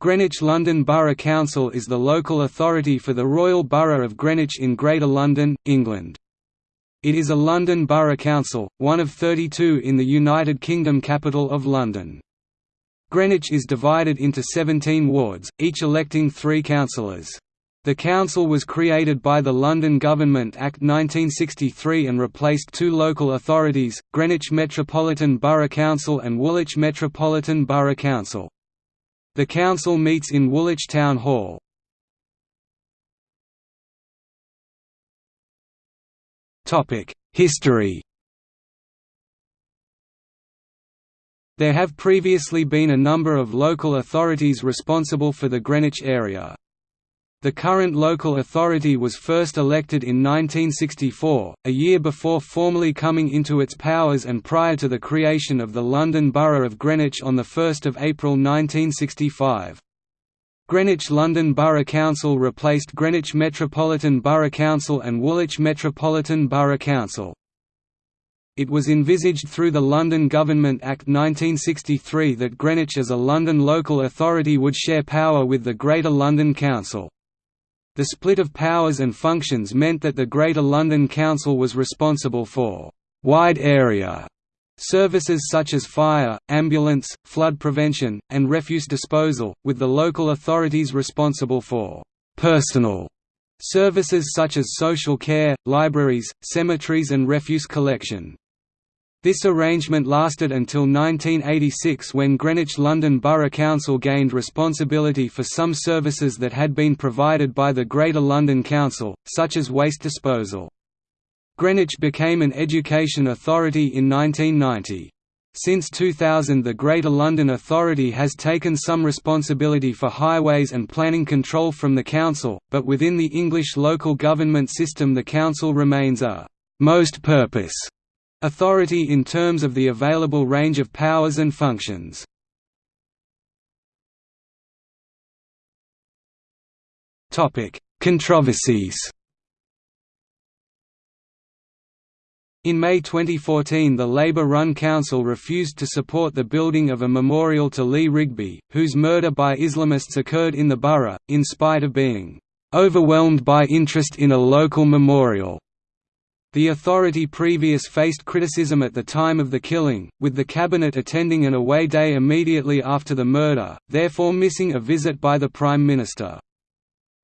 Greenwich London Borough Council is the local authority for the Royal Borough of Greenwich in Greater London, England. It is a London Borough Council, one of 32 in the United Kingdom capital of London. Greenwich is divided into 17 wards, each electing three councillors. The council was created by the London Government Act 1963 and replaced two local authorities, Greenwich Metropolitan Borough Council and Woolwich Metropolitan Borough Council. The council meets in Woolwich Town Hall. History There have previously been a number of local authorities responsible for the Greenwich area. The current local authority was first elected in 1964, a year before formally coming into its powers and prior to the creation of the London Borough of Greenwich on 1 April 1965. Greenwich London Borough Council replaced Greenwich Metropolitan Borough Council and Woolwich Metropolitan Borough Council. It was envisaged through the London Government Act 1963 that Greenwich as a London local authority would share power with the Greater London Council. The split of powers and functions meant that the Greater London Council was responsible for «wide area» services such as fire, ambulance, flood prevention, and refuse disposal, with the local authorities responsible for «personal» services such as social care, libraries, cemeteries and refuse collection. This arrangement lasted until 1986 when Greenwich London Borough Council gained responsibility for some services that had been provided by the Greater London Council, such as waste disposal. Greenwich became an education authority in 1990. Since 2000 the Greater London Authority has taken some responsibility for highways and planning control from the Council, but within the English local government system the Council remains a «most purpose» Authority in terms of the available range of powers and functions. Controversies In May 2014 the Labour-run council refused to support the building of a memorial to Lee Rigby, whose murder by Islamists occurred in the borough, in spite of being "...overwhelmed by interest in a local memorial." The authority previous faced criticism at the time of the killing, with the cabinet attending an away day immediately after the murder, therefore missing a visit by the Prime Minister.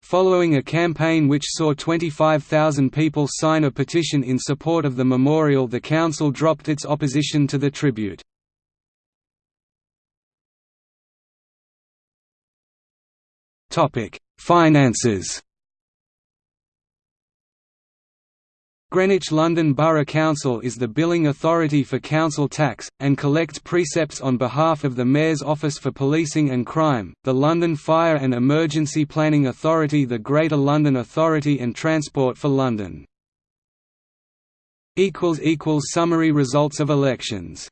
Following a campaign which saw 25,000 people sign a petition in support of the memorial the council dropped its opposition to the tribute. Finances Greenwich London Borough Council is the billing authority for council tax, and collects precepts on behalf of the Mayor's Office for Policing and Crime, the London Fire and Emergency Planning Authority the Greater London Authority and Transport for London. Summary results of elections